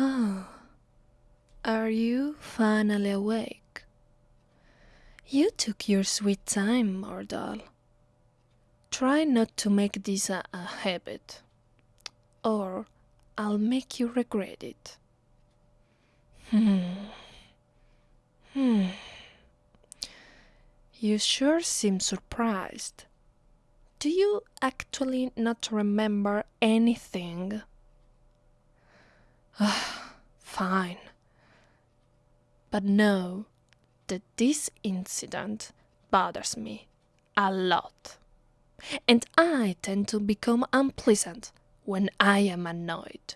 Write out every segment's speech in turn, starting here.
Oh, are you finally awake? You took your sweet time, mortal. Try not to make this a, a habit, or I'll make you regret it. Hmm. Hmm. You sure seem surprised. Do you actually not remember anything? Ah, fine. But know that this incident bothers me a lot. And I tend to become unpleasant when I am annoyed.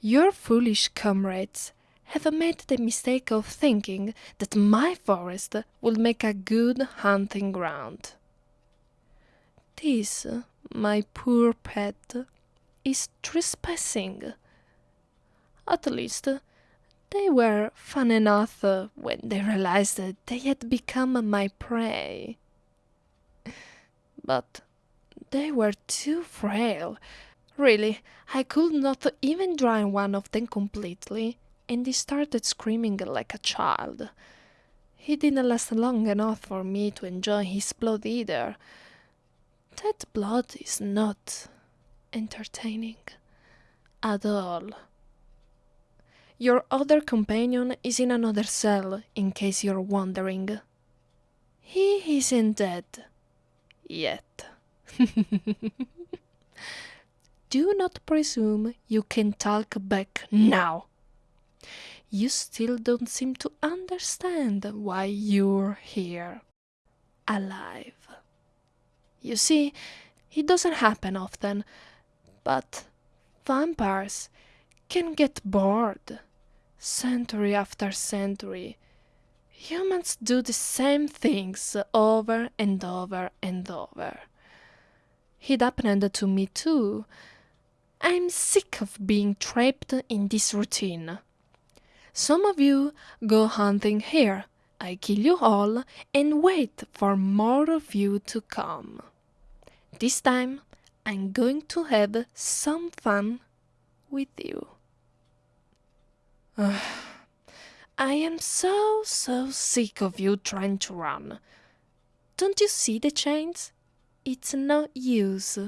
Your foolish comrades have made the mistake of thinking that my forest will make a good hunting ground. This, my poor pet, is trespassing. At least, they were fun enough uh, when they realized that they had become my prey. But they were too frail. Really, I could not even dry one of them completely, and he started screaming like a child. He didn't last long enough for me to enjoy his blood either. That blood is not entertaining at all. Your other companion is in another cell, in case you're wondering. He isn't dead. Yet. Do not presume you can talk back now. You still don't seem to understand why you're here. Alive. You see, it doesn't happen often, but vampires can get bored. Century after century, humans do the same things over and over and over. It happened to me too. I'm sick of being trapped in this routine. Some of you go hunting here, I kill you all and wait for more of you to come. This time I'm going to have some fun with you. I am so, so sick of you trying to run. Don't you see the chains? It's no use.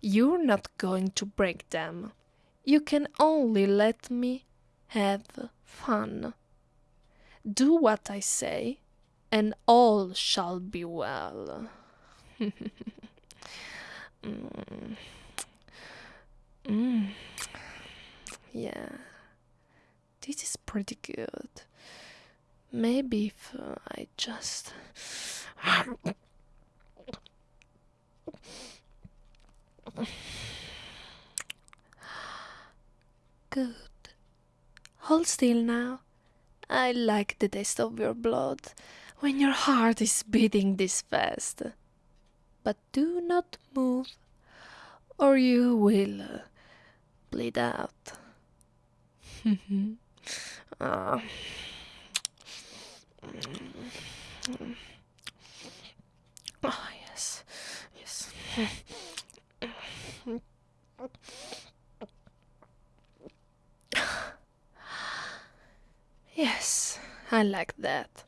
You're not going to break them. You can only let me have fun. Do what I say, and all shall be well. mm. Mm. Yeah, this is pretty good. Maybe if uh, I just. Good. Hold still now. I like the taste of your blood when your heart is beating this fast. But do not move, or you will uh, bleed out. uh. Oh, yes, yes. Yes, I like that.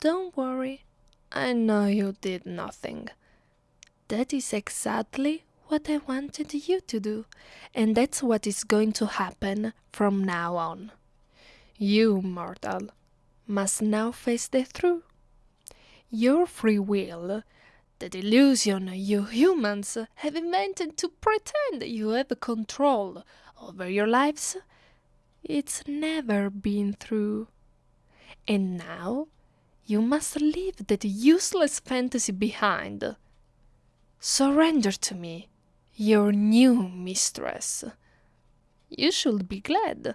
Don't worry, I know you did nothing. That is exactly what I wanted you to do, and that's what is going to happen from now on. You, mortal, must now face the truth. Your free will, the delusion you humans have invented to pretend you have control over your lives, it's never been true. And now you must leave that useless fantasy behind. Surrender to me, your new mistress. You should be glad.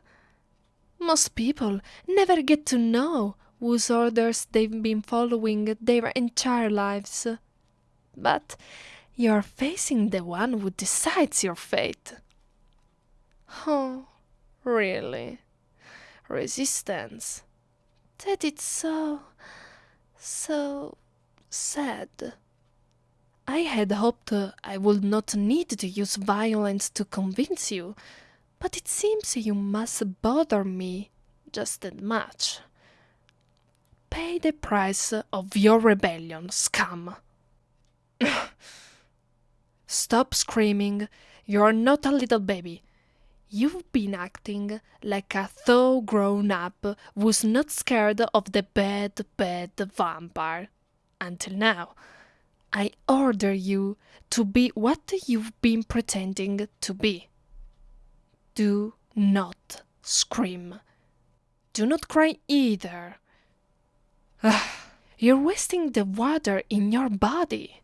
Most people never get to know whose orders they've been following their entire lives. But you're facing the one who decides your fate. Oh, really? Resistance. That so. so. sad. I had hoped I would not need to use violence to convince you, but it seems you must bother me just that much. Pay the price of your rebellion, scum. Stop screaming. You're not a little baby. You've been acting like a thaw grown up who's not scared of the bad, bad vampire. Until now. I order you to be what you've been pretending to be. Do not scream. Do not cry either. Ah, you're wasting the water in your body.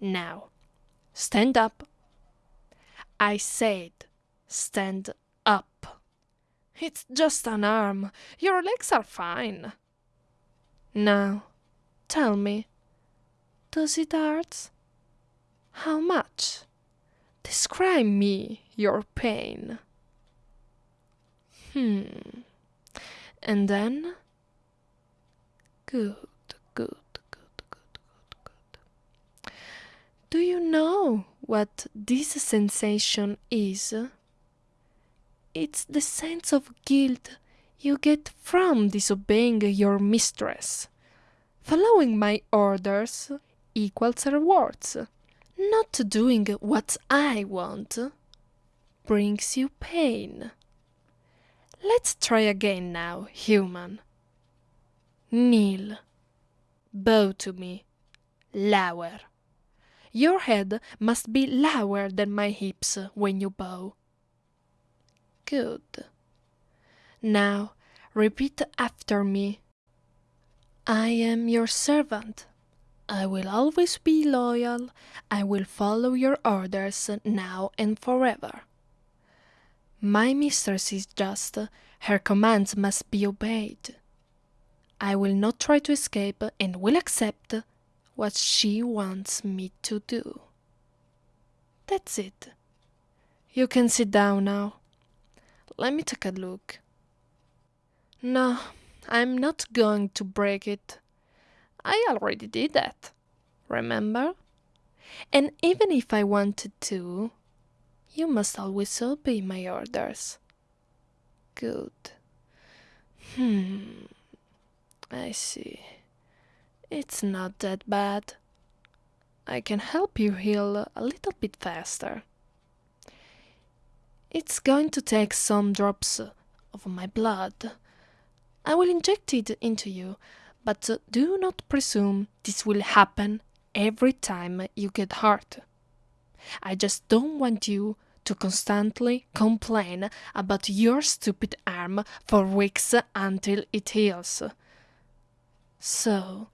Now, stand up. I said, stand up. It's just an arm. Your legs are fine. Now, tell me, does it hurt? How much? Describe me your pain. Hmm. And then? Good, good, good, good, good, good. Do you know what this sensation is? It's the sense of guilt you get from disobeying your mistress. Following my orders equals rewards. Not doing what I want brings you pain. Let's try again now, human. Kneel. Bow to me. Lower. Your head must be lower than my hips when you bow. Good. Now repeat after me. I am your servant. I will always be loyal. I will follow your orders now and forever. My mistress is just. Her commands must be obeyed. I will not try to escape and will accept what she wants me to do. That's it. You can sit down now. Let me take a look. No, I'm not going to break it. I already did that. Remember? And even if I wanted to, you must always obey my orders. Good. Hmm. I see. It's not that bad. I can help you heal a little bit faster. It's going to take some drops of my blood. I will inject it into you but do not presume this will happen every time you get hurt. I just don't want you to constantly complain about your stupid arm for weeks until it heals. So,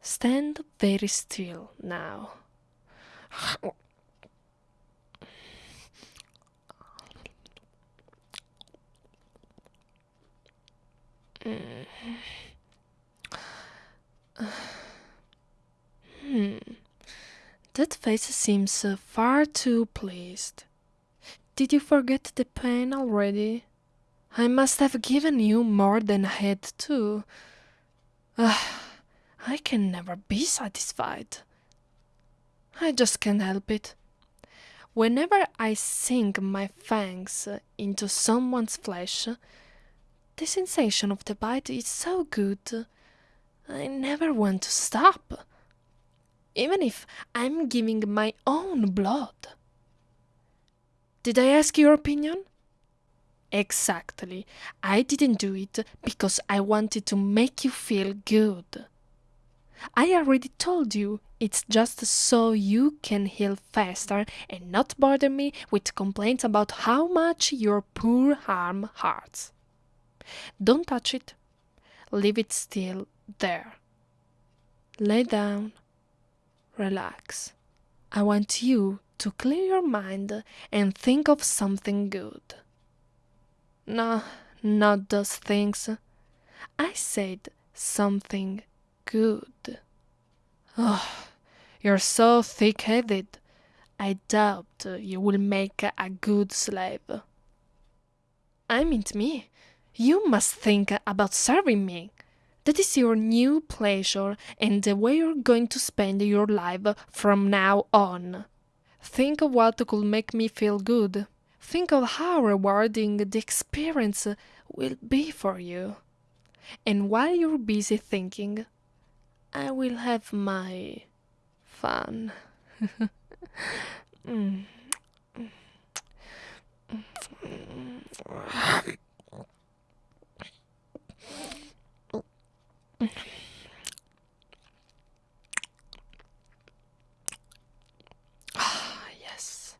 stand very still now. Mm. Hmm. That face seems uh, far too pleased. Did you forget the pain already? I must have given you more than I had to. Uh, I can never be satisfied. I just can't help it. Whenever I sink my fangs into someone's flesh, the sensation of the bite is so good I never want to stop, even if I'm giving my own blood. Did I ask your opinion? Exactly. I didn't do it because I wanted to make you feel good. I already told you it's just so you can heal faster and not bother me with complaints about how much your poor arm hurts. Don't touch it. Leave it still there. Lay down. Relax. I want you to clear your mind and think of something good. No, not those things. I said something good. Oh, you're so thick headed. I doubt you will make a good slave. I mean me. You must think about serving me. That is your new pleasure and the way you're going to spend your life from now on. Think of what could make me feel good. think of how rewarding the experience will be for you. And while you're busy thinking, I will have my fun. mm. Ah, yes.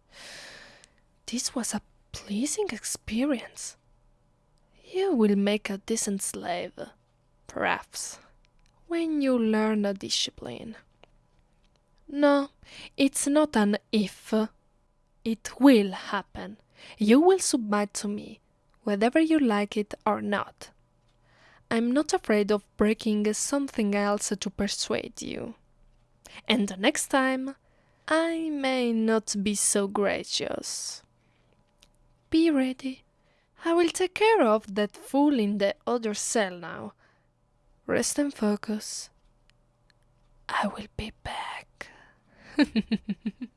This was a pleasing experience. You will make a decent slave, perhaps, when you learn a discipline. No, it's not an if. It will happen. You will submit to me, whether you like it or not. I'm not afraid of breaking something else to persuade you. And the next time, I may not be so gracious. Be ready. I will take care of that fool in the other cell now. Rest and focus. I will be back.